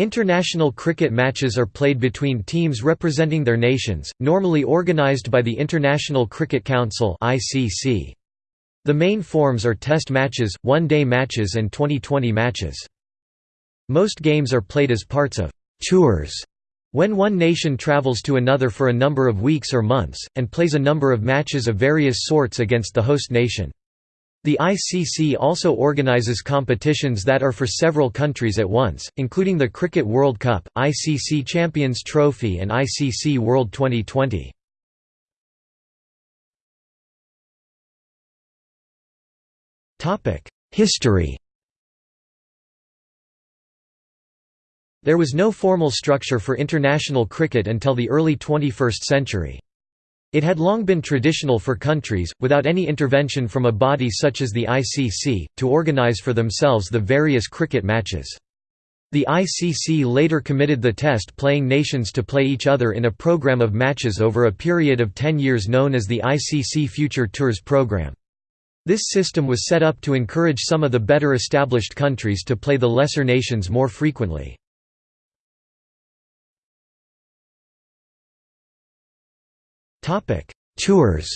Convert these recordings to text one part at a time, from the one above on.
International cricket matches are played between teams representing their nations, normally organised by the International Cricket Council The main forms are Test matches, One-Day matches and Twenty20 matches. Most games are played as parts of «tours» when one nation travels to another for a number of weeks or months, and plays a number of matches of various sorts against the host nation. The ICC also organises competitions that are for several countries at once, including the Cricket World Cup, ICC Champions Trophy and ICC World Twenty20. History There was no formal structure for international cricket until the early 21st century. It had long been traditional for countries, without any intervention from a body such as the ICC, to organise for themselves the various cricket matches. The ICC later committed the test-playing nations to play each other in a program of matches over a period of 10 years known as the ICC Future Tours program. This system was set up to encourage some of the better established countries to play the lesser nations more frequently. Topic: Tours.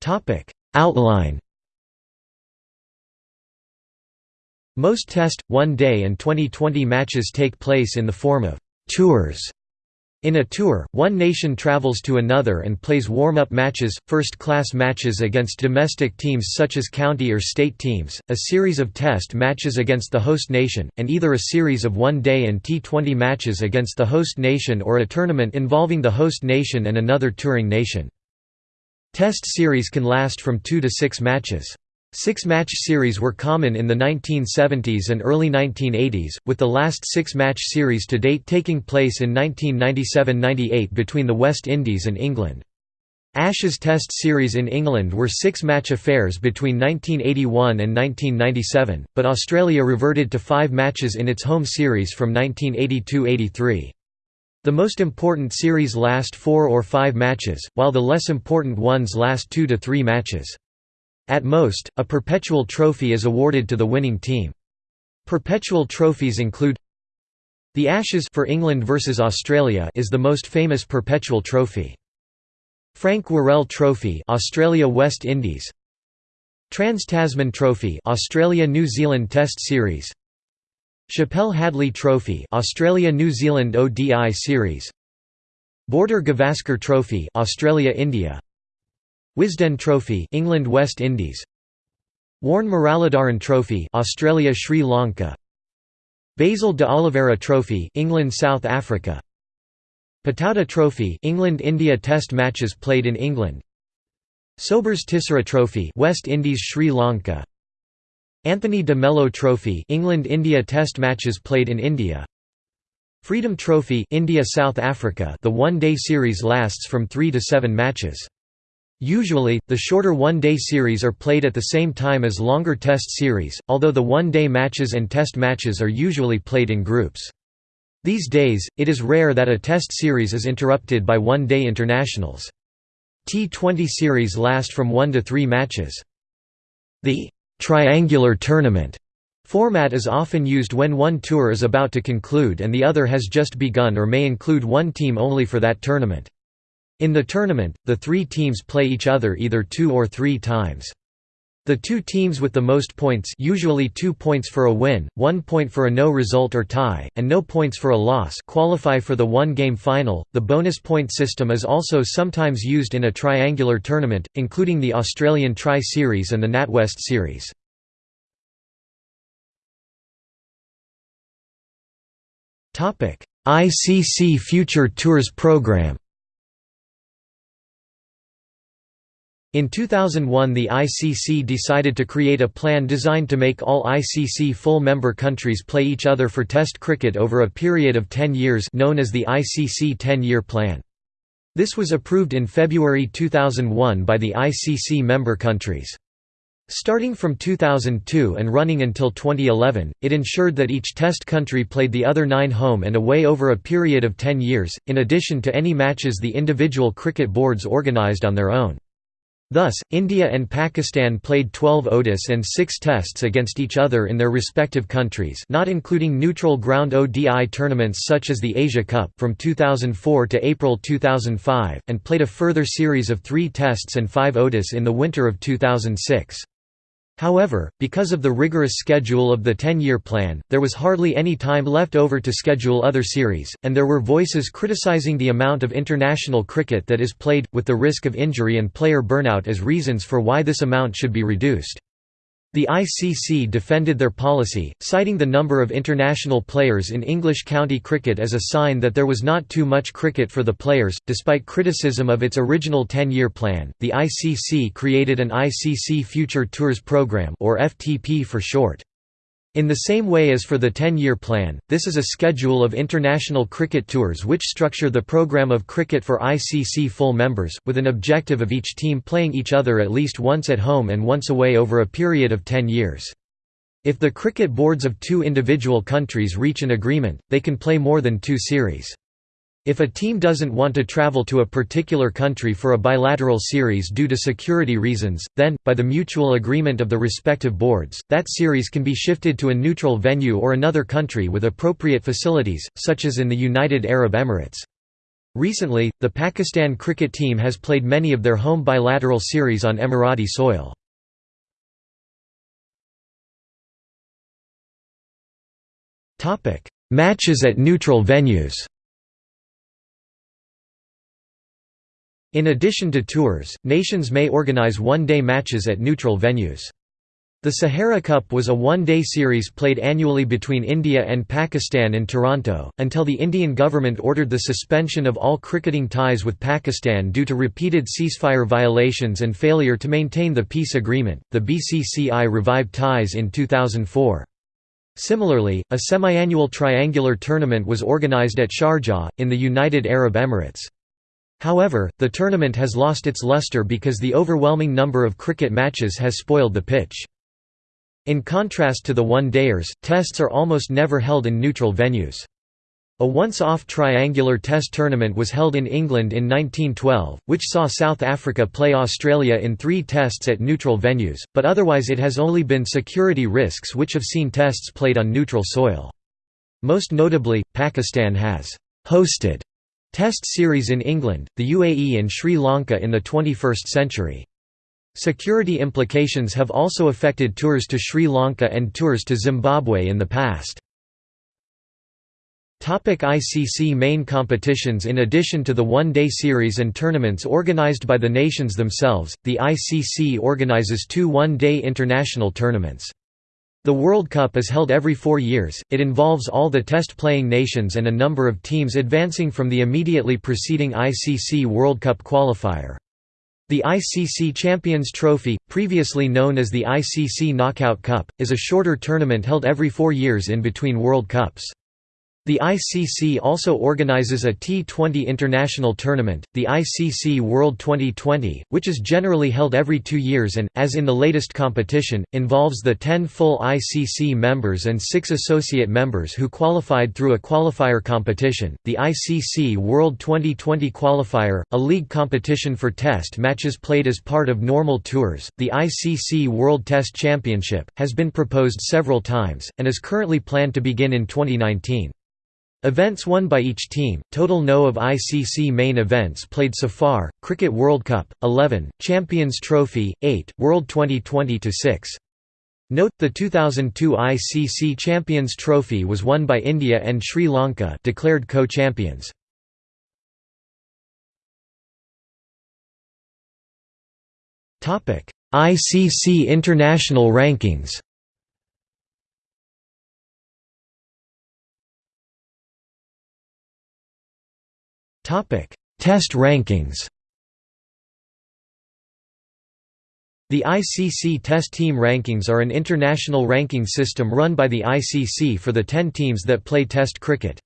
Topic: Outline. Most Test, One Day and Twenty20 matches take place in the form of tours in a tour, one nation travels to another and plays warm-up matches, first-class matches against domestic teams such as county or state teams, a series of test matches against the host nation, and either a series of one-day and T20 matches against the host nation or a tournament involving the host nation and another touring nation. Test series can last from two to six matches. Six-match series were common in the 1970s and early 1980s, with the last six-match series to date taking place in 1997–98 between the West Indies and England. Ashes Test series in England were six-match affairs between 1981 and 1997, but Australia reverted to five matches in its home series from 1982–83. The most important series last four or five matches, while the less important ones last two to three matches. At most, a perpetual trophy is awarded to the winning team. Perpetual trophies include the Ashes for England versus Australia is the most famous perpetual trophy. Frank Worrell Trophy Australia West Indies Trans-Tasman Trophy Australia New Zealand Test Series Chappell Hadley Trophy Australia New Zealand ODI Series Border Gavaskar Trophy Australia India Wisden Trophy England West Indies. Warne Muralidharan Trophy Australia Sri Lanka. Basil D'Oliveira Trophy England South Africa. Pataudi Trophy England India Test matches played in England. Sobers Tissera Trophy West Indies Sri Lanka. Anthony de Mello Trophy England India Test matches played in India. Freedom Trophy India South Africa. The one-day series lasts from 3 to 7 matches Usually, the shorter one-day series are played at the same time as longer test series, although the one-day matches and test matches are usually played in groups. These days, it is rare that a test series is interrupted by one-day internationals. T20 series last from one to three matches. The «triangular tournament» format is often used when one tour is about to conclude and the other has just begun or may include one team only for that tournament. In the tournament, the three teams play each other either two or three times. The two teams with the most points usually two points for a win, one point for a no result or tie, and no points for a loss qualify for the one-game final. The bonus point system is also sometimes used in a triangular tournament, including the Australian Tri-Series and the NatWest Series. ICC Future Tours Programme In 2001 the ICC decided to create a plan designed to make all ICC full member countries play each other for Test cricket over a period of 10 years known as the ICC 10-year plan. This was approved in February 2001 by the ICC member countries. Starting from 2002 and running until 2011, it ensured that each Test country played the other nine home and away over a period of 10 years, in addition to any matches the individual cricket boards organised on their own. Thus, India and Pakistan played 12 ODIs and 6 tests against each other in their respective countries not including neutral ground ODI tournaments such as the Asia Cup from 2004 to April 2005, and played a further series of 3 tests and 5 ODIs in the winter of 2006. However, because of the rigorous schedule of the 10-year plan, there was hardly any time left over to schedule other series, and there were voices criticizing the amount of international cricket that is played, with the risk of injury and player burnout as reasons for why this amount should be reduced. The ICC defended their policy, citing the number of international players in English county cricket as a sign that there was not too much cricket for the players. Despite criticism of its original 10 year plan, the ICC created an ICC Future Tours Programme, or FTP for short. In the same way as for the 10-year plan, this is a schedule of international cricket tours which structure the programme of cricket for ICC full members, with an objective of each team playing each other at least once at home and once away over a period of 10 years. If the cricket boards of two individual countries reach an agreement, they can play more than two series. If a team doesn't want to travel to a particular country for a bilateral series due to security reasons, then, by the mutual agreement of the respective boards, that series can be shifted to a neutral venue or another country with appropriate facilities, such as in the United Arab Emirates. Recently, the Pakistan cricket team has played many of their home bilateral series on Emirati soil. Matches at neutral venues In addition to tours, nations may organize one-day matches at neutral venues. The Sahara Cup was a one-day series played annually between India and Pakistan in Toronto, until the Indian government ordered the suspension of all cricketing ties with Pakistan due to repeated ceasefire violations and failure to maintain the peace agreement. The BCCI revived ties in 2004. Similarly, a semi-annual triangular tournament was organized at Sharjah, in the United Arab Emirates. However, the tournament has lost its luster because the overwhelming number of cricket matches has spoiled the pitch. In contrast to the one-dayers, tests are almost never held in neutral venues. A once-off triangular test tournament was held in England in 1912, which saw South Africa play Australia in three tests at neutral venues, but otherwise it has only been security risks which have seen tests played on neutral soil. Most notably, Pakistan has «hosted» Test series in England, the UAE and Sri Lanka in the 21st century. Security implications have also affected tours to Sri Lanka and tours to Zimbabwe in the past. ICC main competitions In addition to the one-day series and tournaments organized by the nations themselves, the ICC organizes two one-day international tournaments. The World Cup is held every four years, it involves all the test-playing nations and a number of teams advancing from the immediately preceding ICC World Cup qualifier. The ICC Champions Trophy, previously known as the ICC Knockout Cup, is a shorter tournament held every four years in between World Cups. The ICC also organizes a T20 international tournament, the ICC World Twenty20, which is generally held every two years and, as in the latest competition, involves the 10 full ICC members and 6 associate members who qualified through a qualifier competition. The ICC World Twenty20 Qualifier, a league competition for test matches played as part of normal tours, the ICC World Test Championship, has been proposed several times, and is currently planned to begin in 2019. Events won by each team, total no of ICC main events played so far, Cricket World Cup, 11, Champions Trophy, 8, World Twenty20-6. Note, the 2002 ICC Champions Trophy was won by India and Sri Lanka declared co-champions. ICC international rankings Test rankings The ICC Test Team Rankings are an international ranking system run by the ICC for the 10 teams that play Test cricket.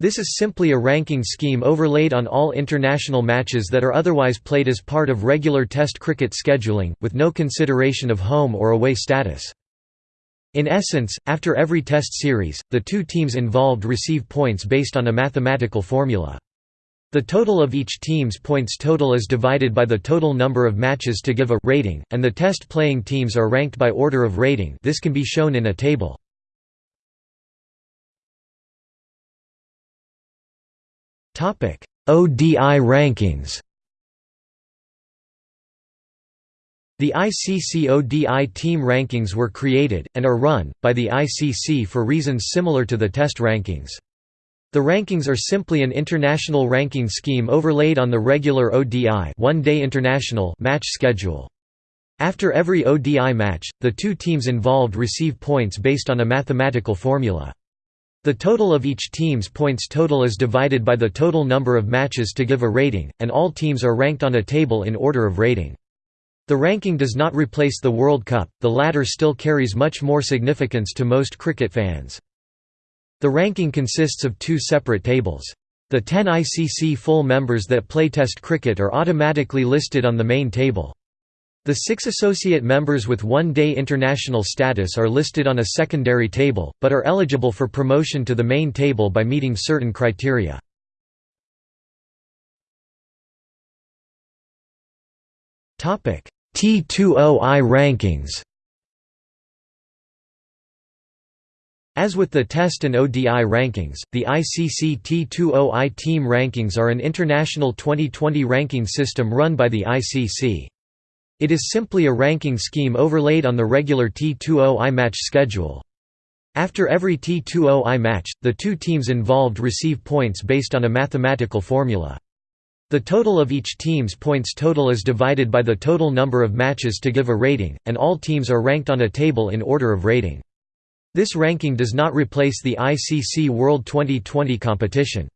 This is simply a ranking scheme overlaid on all international matches that are otherwise played as part of regular Test cricket scheduling, with no consideration of home or away status. In essence, after every Test series, the two teams involved receive points based on a mathematical formula. The total of each team's points total is divided by the total number of matches to give a rating, and the test playing teams are ranked by order of rating this can be shown in a table. ODI rankings The ICC ODI team rankings were created, and are run, by the ICC for reasons similar to the test rankings. The rankings are simply an international ranking scheme overlaid on the regular ODI one-day international match schedule. After every ODI match, the two teams involved receive points based on a mathematical formula. The total of each team's points total is divided by the total number of matches to give a rating, and all teams are ranked on a table in order of rating. The ranking does not replace the World Cup, the latter still carries much more significance to most cricket fans. The ranking consists of two separate tables. The 10 ICC full members that play Test cricket are automatically listed on the main table. The six associate members with one-day international status are listed on a secondary table, but are eligible for promotion to the main table by meeting certain criteria. T20I rankings As with the Test and ODI rankings, the ICC T20I team rankings are an international Twenty20 ranking system run by the ICC. It is simply a ranking scheme overlaid on the regular T20I match schedule. After every T20I match, the two teams involved receive points based on a mathematical formula. The total of each team's points total is divided by the total number of matches to give a rating, and all teams are ranked on a table in order of rating. This ranking does not replace the ICC World Twenty20 competition.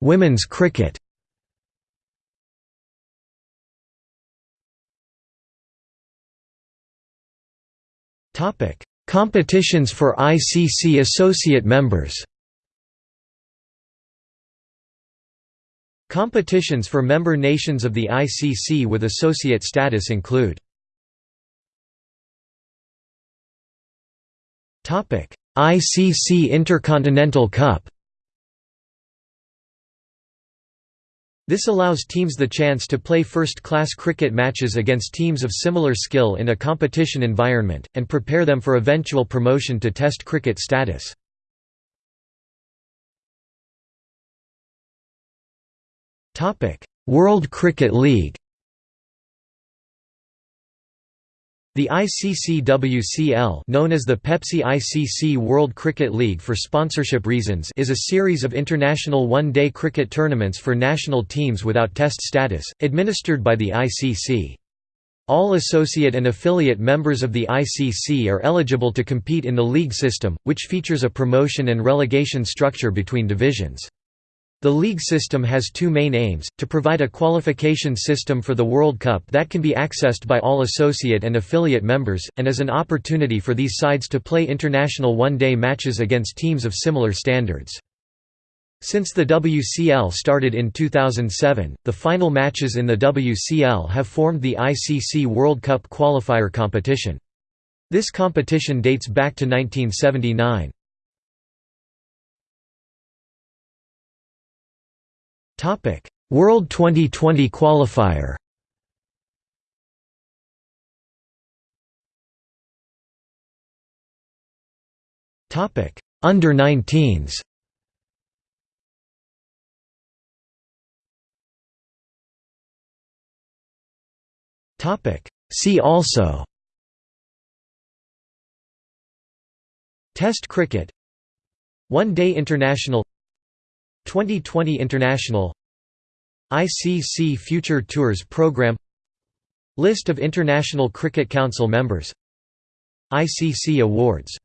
Women's cricket Competitions for ICC associate members Competitions for member nations of the ICC with associate status include ICC Intercontinental Cup This allows teams the chance to play first-class cricket matches against teams of similar skill in a competition environment, and prepare them for eventual promotion to Test cricket status. World Cricket League The ICC-WCL known as the Pepsi ICC World Cricket League for sponsorship reasons is a series of international one-day cricket tournaments for national teams without test status, administered by the ICC. All associate and affiliate members of the ICC are eligible to compete in the league system, which features a promotion and relegation structure between divisions. The league system has two main aims, to provide a qualification system for the World Cup that can be accessed by all associate and affiliate members, and as an opportunity for these sides to play international one-day matches against teams of similar standards. Since the WCL started in 2007, the final matches in the WCL have formed the ICC World Cup qualifier competition. This competition dates back to 1979. Topic: World Twenty20 qualifier. Topic: Under 19s. Topic: See also. Test cricket One Day International Twenty20 International ICC Future Tours Program List of International Cricket Council members ICC Awards